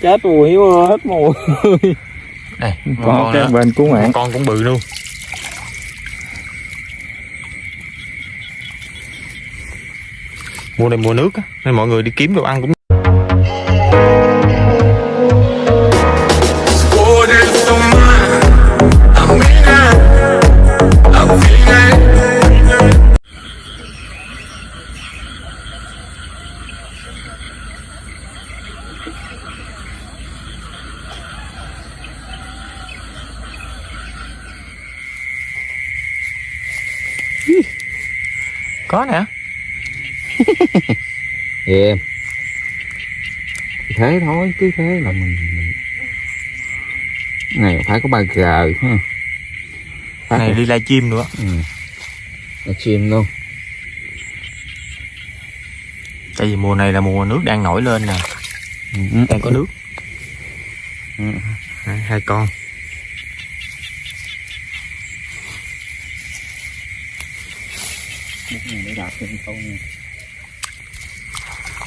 chết mùi hết mùi. Đây con cái bên cứu mạng. Con cũng bự luôn. Mùa này mùa nước á nên mọi người đi kiếm đồ ăn cũng có nè. Em thế thôi cứ thế là mình, mình... này phải có ba g ha. Phải này đi lai chim nữa. Ừ. là chim luôn. Tại vì mùa này là mùa nước đang nổi lên nè. Ừ. đang có nước. Ừ. Đấy, hai con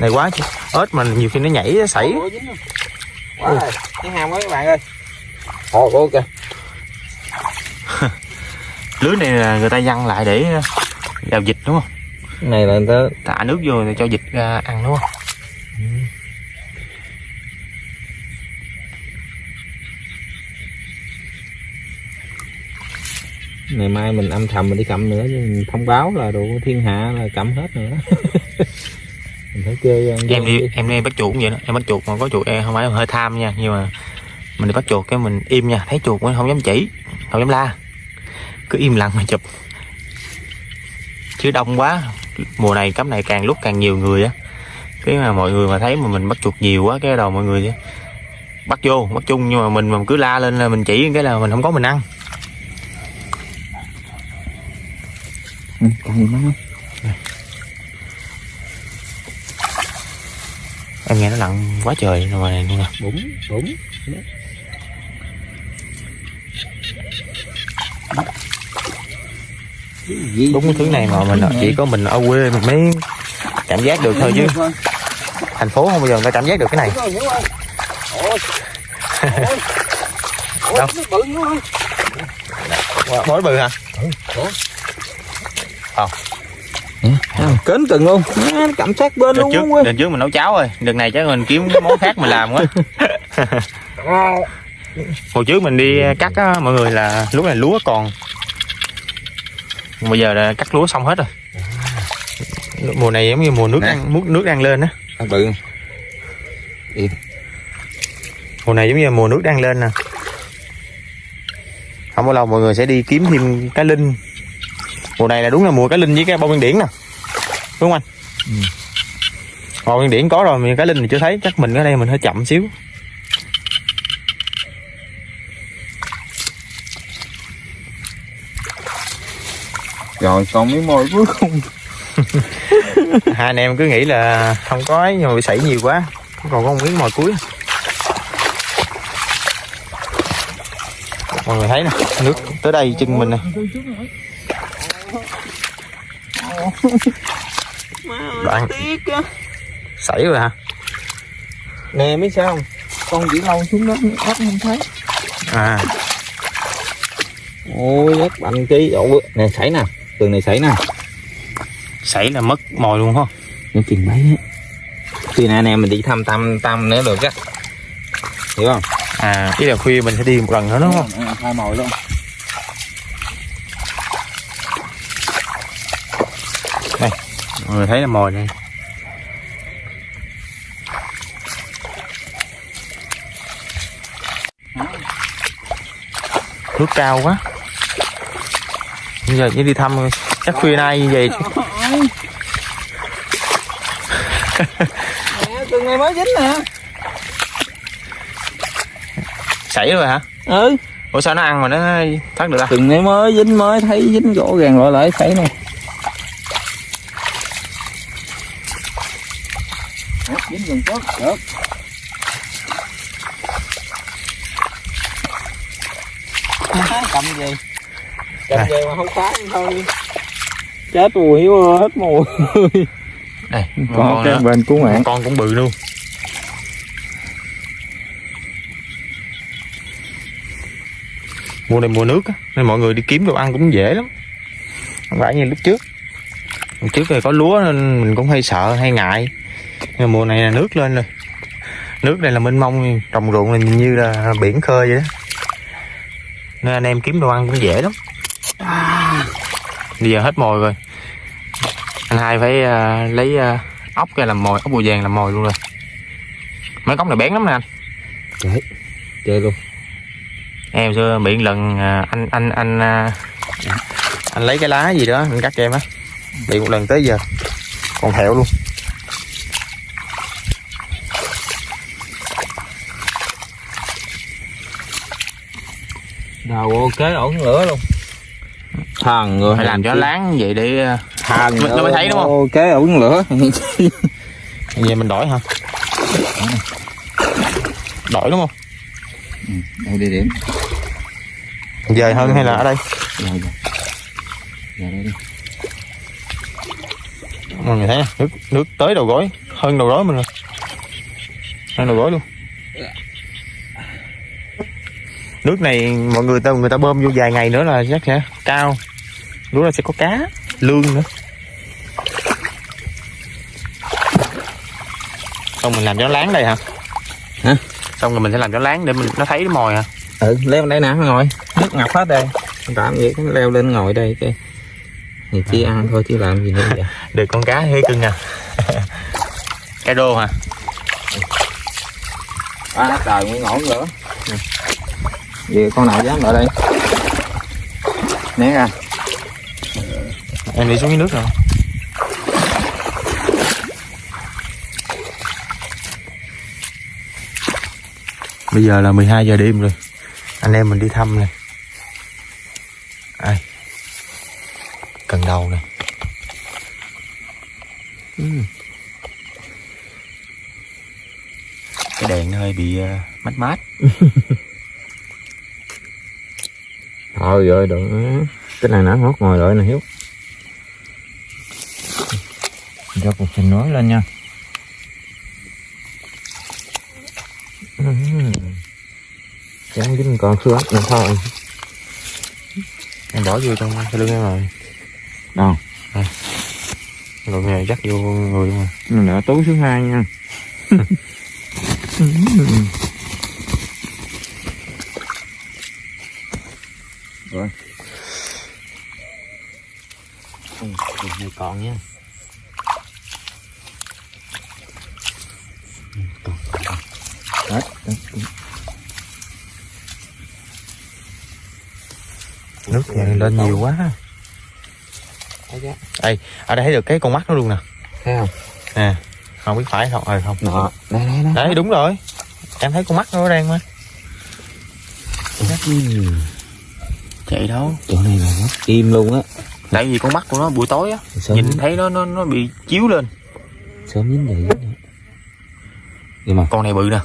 này quá chứ. Ếch mà nhiều khi nó nhảy nó xảy quá rồi. Cái hàm quá các bạn ơi. Ồ, ok. Lưới này là người ta văng lại để đào vịt đúng không? Này là người ta thả nước vô rồi cho vịt ra ăn đúng không ngày mai mình âm thầm mình đi cầm nữa chứ mình thông báo là đồ thiên hạ là cầm hết nữa. Mình phải chơi ăn em đi chơi. em đi bắt chuột cũng vậy đó. Em bắt chuột mà có chuột em không phải hơi tham nha. Nhưng mà mình đi bắt chuột cái mình im nha. Thấy chuột mình không dám chỉ không dám la. Cứ im lặng mà chụp. Chứ đông quá. Mùa này cắm này càng lúc càng nhiều người á. Cái mà mọi người mà thấy mà mình bắt chuột nhiều quá cái đầu mọi người bắt vô bắt chung. Nhưng mà mình mà cứ la lên là mình chỉ cái là mình không có mình ăn ừ, cầm gì má em nghe nó lặng quá trời rồi này luôn nè. Bụng bụng đúng cái thứ này mà mình chỉ có mình ở quê mình mới cảm giác được thôi chứ. Thành phố không bao giờ người ta cảm giác được cái này. Đâu? bối bự hả kến từng luôn. Má, nó cầm sát bên đợt luôn trước không đợt trước mình nấu cháo rồi. Đợt này chắc mình kiếm cái món khác mình làm quá. Hồi trước mình đi cắt á mọi người là lúc này lúa còn. Bây giờ là cắt lúa xong hết rồi. Mùa này giống như mùa nước đang, nước nước đang lên á. Bự. Mùa này giống như mùa nước đang lên nè. Không bao lâu mọi người sẽ đi kiếm thêm cá linh mùa này là đúng là mùa cá linh với cái bông nguyên điển nè. Đúng không anh? Ừ. bông nguyên điển có rồi mà cá linh thì chưa thấy. Chắc mình ở đây mình hơi chậm xíu. Rồi còn miếng môi cuối cùng. Hai anh em cứ nghĩ là không có ấy nhưng mà bị sảy nhiều quá. Còn có một miếng mồi cuối. Mọi người thấy nè nước tới đây chân mình nè đoạn. sảy rồi hả? Nè biết sao không? Con chỉ lâu xuống đất đất không thấy. À. Ôi đất bành chi ôi nè sảy nè. Tường này sảy nè. Sảy là mất mồi luôn không nó chừng mấy á. Khi nào anh em mình đi thăm tâm tâm nữa được á. Hiểu không? À ý là khuya mình sẽ đi một lần nữa đúng không? À, hai mồi luôn mọi người thấy là mồi này nước cao quá. Bây giờ chỉ đi thăm chắc khuya nay như vậy. Tường này mới dính nè. Sảy rồi hả? Ừ. Ủa sao nó ăn mà nó thoát được ta tường này mới dính mới thấy dính gỗ gàng lại lại sảy Ủa, kiếm dùng tốt được. À. Cầm gì? Cầm gì mà không phá thôi. Chết mùi hiếu hết mùi. Đây con cái bên cứu mạng. Con cũng bự luôn. Mùa này mùa nước nên mọi người đi kiếm đồ ăn cũng dễ lắm. Không phải như lúc trước. Lúc trước thì có lúa nên mình cũng hay sợ hay ngại nhưng mùa này là nước lên rồi. Nước đây là mênh mông trồng ruộng là nhìn như là biển khơi vậy đó. Nên anh em kiếm đồ ăn cũng dễ lắm. Bây giờ hết mồi rồi. Anh hai phải à, lấy à, ốc ra làm mồi ốc bùa vàng làm mồi luôn rồi. Mấy cốc này bén lắm nè anh. Đấy, chơi luôn. Em xưa bị lần à, anh anh anh à, anh lấy cái lá gì đó anh cắt cho em á. Bị một lần tới giờ. Còn thẹo luôn đầu ok ổn lửa luôn. Thằng người phải làm cho láng vậy để à, thằng Nó- nó mới thấy đúng không? ok ổn lửa. Về mình đổi hả? Đổi đúng không? Đây địa điểm. Về hơn hay là ở đây đi. Mọi người thấy nè nước nước tới đầu gối hơn đầu gối mình rồi. Hơn đầu gối luôn nước này mọi người ta người ta bơm vô vài ngày nữa là chắc sẽ cao. Lúc là sẽ có cá lương nữa. Xong mình làm cho nó láng đây hả? Hả? xong rồi mình sẽ làm cho láng để mình nó thấy cái mồi hả ừ leo đây nè ngồi. Nước ngập hết đây. Làm gì cái leo lên ngồi đây cái thì chỉ ăn thôi chứ làm gì nữa vậy. Được con cá hơi cưng à. Cá rô hả? À trời mới ngổn nữa vậy con nào dám ở đây? Né ra. Em đi xuống cái nước rồi bây giờ là 12 giờ đêm rồi. Anh em mình đi thăm này. Ai? Cần đầu này. Ừm. cái đèn nó hơi bị uh, mát mát thôi rồi đừng cái này nó hót ngồi lại nè hiếu. Cho cục trình nói lên nha. Chẳng dính còn xưa nữa thôi. Em bỏ vô trong cái lưng em rồi. Đâu? rồi này dắt vô người luôn mà Mình đã tú số 2 nha Rồi Cục này còn nha. Còn, còn. Hết, hết. nước này lên nhiều quá. Chưa? ở đây thấy được cái con mắt nó luôn nè. Thấy không? nè không biết phải không ờ không. Nọ, đây đây đây đấy đúng rồi. Em thấy con mắt nó đang mà. Chạy đâu? Chỗ này là mất im luôn á tại vì con mắt của nó buổi tối á nhìn thấy nó nó nó bị chiếu lên. Sớm dính vậy nhưng mà con này bự nè.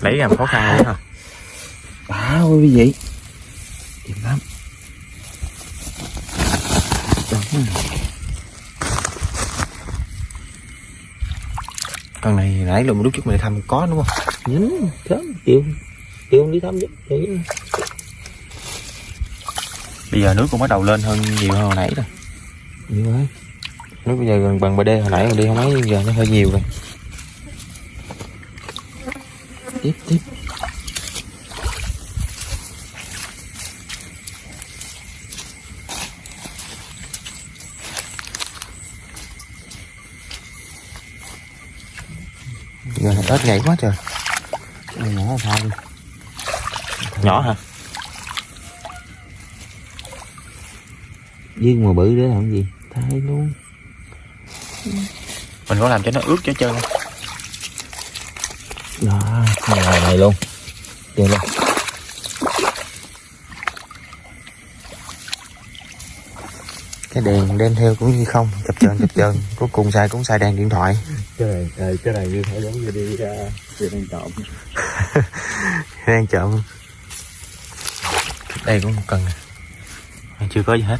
Lấy làm khó khăn luôn hả đã ơi quý vị chìm lắm. Đó. Con này nãy lúc lúc trước mình thăm có đúng không? Nhín sớm chiều chiều đi thăm chứ bây giờ nước cũng bắt đầu lên hơn nhiều hơn hồi nãy rồi. Nhiều rồi nước bây giờ gần bằng bd hồi nãy mình đi không mấy giờ nó hơi nhiều rồi. Tiếp tiếp giờ là tết nhảy quá trời. Nhỏ đi. Nhỏ hả? Dương mà bự để làm gì? Thay luôn. Mình có làm cho nó ướt cho chân không? đó này luôn. Chơi luôn cái đèn đem theo cũng như không chập chờn chập chờn. Cuối cùng xài cũng xài đèn điện thoại. Cái này cái này như thể giống như đi ra đi đang trộm. Đang trộm. Đây cũng cần à. chưa có gì hết.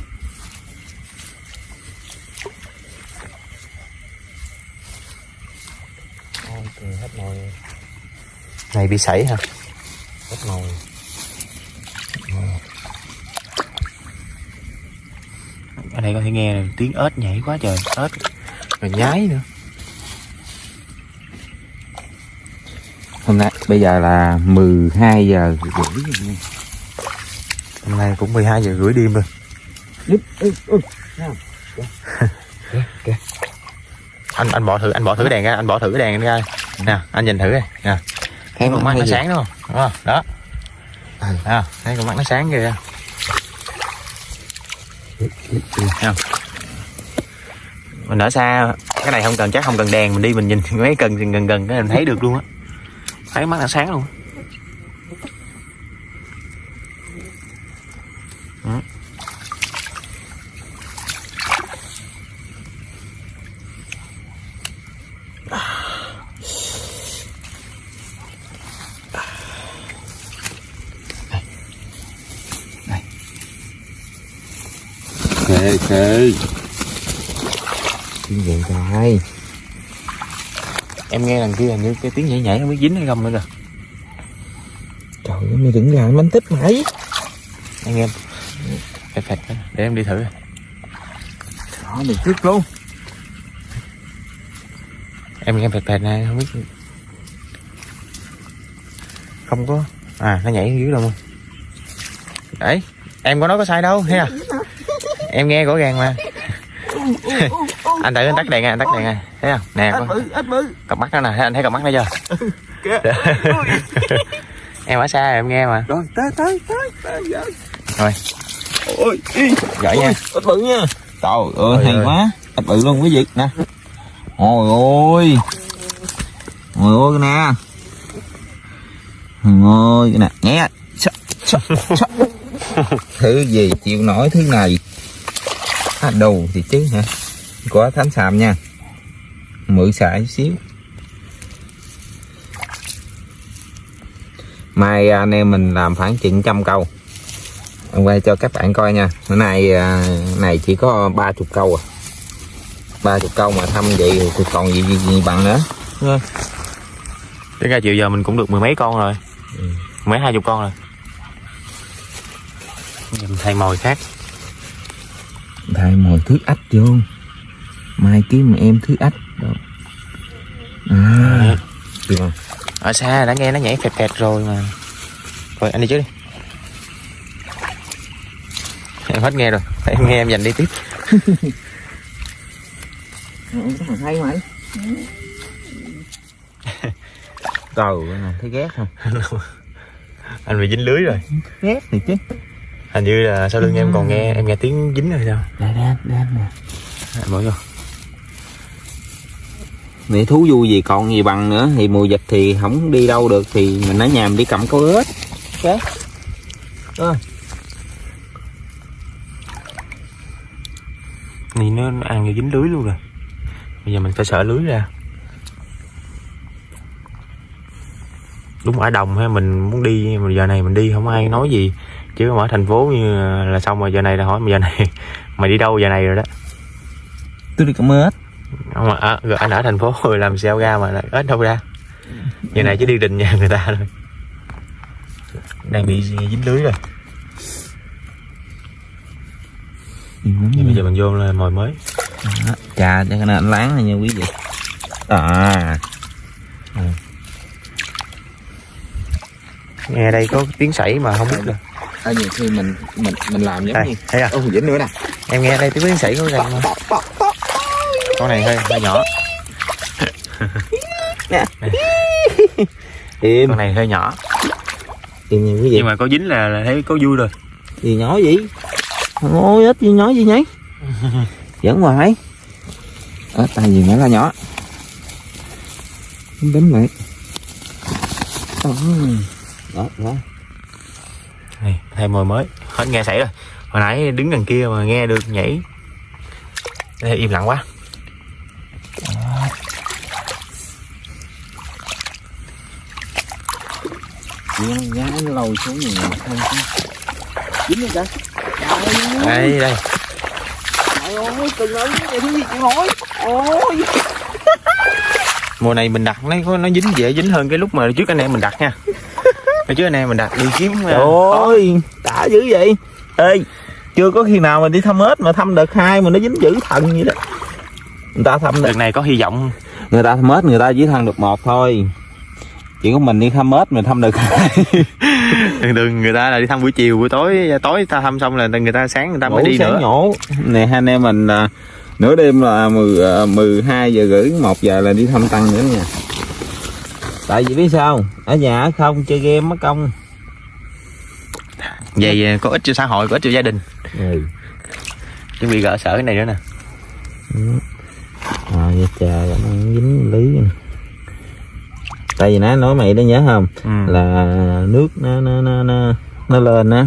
Hết nồi này bị sảy hả? Hết nồi ở đây có thể nghe tiếng ếch nhảy quá trời ếch. Rồi nhái nữa. Hôm nay bây giờ là 12 giờ rưỡi hôm nay cũng 12 giờ rưỡi đêm rồi. Anh anh bỏ thử anh bỏ thử đèn ra anh bỏ thử đèn ra. Nè anh nhìn thử đây nè thấy con mắt nó sáng đúng không? Đúng không? Đó. À, thấy con mắt nó sáng kìa? Mình ở xa, cái này không cần chắc không cần đèn, mình đi mình nhìn mấy cần gần gần cái mình thấy được luôn á. Thấy mắt là sáng luôn. Khê tiếng vậy trời em nghe đằng kia hình như cái tiếng nhảy nhảy không biết dính hay không nữa kìa. Trời ơi mày đừng làm bánh tích mày anh em phẹt cái- để em đi thử. Đó mày trước luôn. Em nghe phẹt phẹt này không biết. Không có. À nó nhảy dưới đâu luôn đấy em có nói có sai đâu à em nghe rõ ràng mà. Anh tự anh tắt đèn nha anh tắt đèn nha. Thấy không? Nè bự cặp mắt nó nè thấy anh thấy cặp mắt nó chưa? Em ở xa rồi, em nghe mà. Rồi tới tới tới tới Rồi. ôi giỏi nha. Ít bự nha. Trời ơi hay quá. Ít bự luôn quý vị. Nè. Ôi ôi ôi ôi cái nè. Ôi cái nè. Nghe. Thứ gì chịu nổi thứ này à, đầu thì chứ hả? Có thánh sàm nha. Mượn xài chút xíu. Mai anh em mình làm khoảng chừng trăm câu. Quay cho các bạn coi nha. Bữa nay à, này chỉ có ba chục câu à. Ba chục câu mà thăm vậy thì còn gì, gì, gì bằng nữa. Đến ra chiều giờ mình cũng được mười mấy con rồi. Ừ. mấy hai chục con rồi. Mình thay mồi khác thay mồi thứ ách vô. Mai kiếm em thứ ách. Đó. À. Được không? Ở xa đã nghe nó nhảy phẹt phẹt rồi mà. Rồi anh đi trước đi. Em hết nghe rồi. Em nghe em dành đi tiếp. Hay mày trời thấy ghét không? Anh bị dính lưới rồi. Ghét thì chứ hình như là sau lưng em còn nghe em nghe tiếng dính rồi sao? Đây đây đây nè. Em bỏ vô. Mẹ thú vui gì còn gì bằng nữa thì mùa dịch thì không đi đâu được thì mình ở nhà mình đi cầm câu ếch ok. Thì nó nó ăn như dính lưới luôn rồi. Bây giờ mình phải sợ lưới ra. Đúng ở đồng hay mình muốn đi mà giờ này mình đi không ai nói gì chứ ở thành phố như là xong rồi giờ này là hỏi mà giờ này mày đi đâu giờ này rồi đó? Tôi đi cầm ếch không mà à, anh ở thành phố rồi làm sao ra mà ếch đâu ra? Giờ này chỉ đi đình nhà người ta thôi. Đang bị dính lưới rồi. Vậy bây giờ mình vô là mồi mới. Trà cho cái anh láng này nha quý vị. À. Nghe đây có tiếng sảy mà không biết là ở nhiều khi mình mình mình làm giống đây như thấy à dính nữa nè. Em nghe đây tiếng tiếng sảy có mà con này hơi hơi nhỏ. Im. Con này hơi nhỏ. Im quý vị nhưng mà có dính là, là thấy có vui rồi. Gì nhỏ gì ôi ít gì nhỏ gì nhỉ? Dẫn hoài. Ở tay gì nữa là nhỏ. Không đánh lại đó đó này thay mồi mới. Hết nghe sảy rồi. Hồi nãy đứng đằng kia mà nghe được nhảy. Đây im lặng quá. Giá, lôi xuống chứ. Dính trời. Đây đây trời ơi từng ơi cái gì chịu nổi ôi. Mùa này mình đặt nó có- nó dính dễ dính hơn cái lúc mà trước anh em mình đặt nha Trước anh em mình đặt đi kiếm à, Trời ơi, đã dữ vậy. Ê, chưa có khi nào mà đi thăm ếch mà thăm đợt hai mà nó dính dữ thần vậy đó. Người ta thăm đợt này có hy vọng người ta thăm ếch người ta chỉ thăm được một thôi. Chỉ có mình đi thăm ếch mà thăm hai. thường thường người ta là đi thăm buổi chiều buổi tối tối ta thăm xong là người ta sáng người ta mới Ngủ đi nữa nhổ. Này hai anh em mình là nửa đêm là 10, à, 12 giờ rưỡi 1 giờ là đi thăm tăng nữa nha. Tại vì biết sao? Ở nhà không chơi game mất công. vậy có ích cho xã hội có ích cho gia đình Ừ. chuẩn bị gỡ sở cái này nữa nè À, vậy trời nó dính lý nè. tại vì nãy nói mày đó nhớ không ừ. là nước nó nó nó nó, nó lên á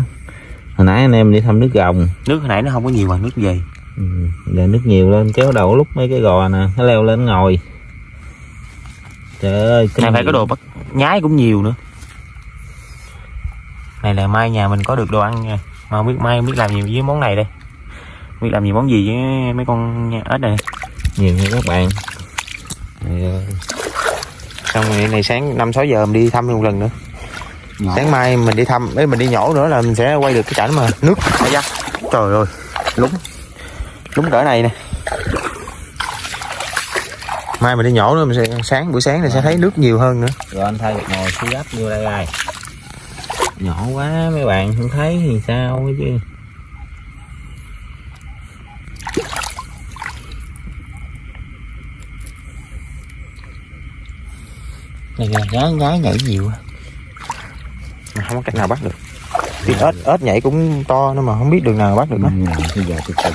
hồi nãy anh em đi thăm nước gồng nước hồi nãy nó không có nhiều bằng nước về ừ. giờ nước nhiều lên kéo đầu lúc mấy cái gò nè nó leo lên ngồi trời ơi này phải có đồ bắt nhái cũng nhiều nữa. Này là mai nhà mình có được đồ ăn nha. Mà không biết mai không biết làm gì với món này đây. Không biết làm gì món gì với mấy con ếch này nhiều nha các bạn. Ơi. xong rồi này sáng năm sáu giờ mình đi thăm một lần nữa. Sáng mai mình đi thăm ấy mình đi nhổ nữa là mình sẽ quay được cái cảnh mà nước. Ai da trời ơi lúng. Lúng cỡ này nè mai mình đi nhổ nữa mình sẽ sáng buổi sáng này sẽ thấy nước nhiều hơn nữa. Rồi anh thay một nồi xí gấp vô đây rồi. Nhỏ quá mấy bạn không thấy thì sao chứ? Này là nhái nhái nhảy nhiều mà không có cách nào bắt được. Thì ếch ếch nhảy cũng to nữa mà không biết đường nào bắt được nó bây giờ tôi từng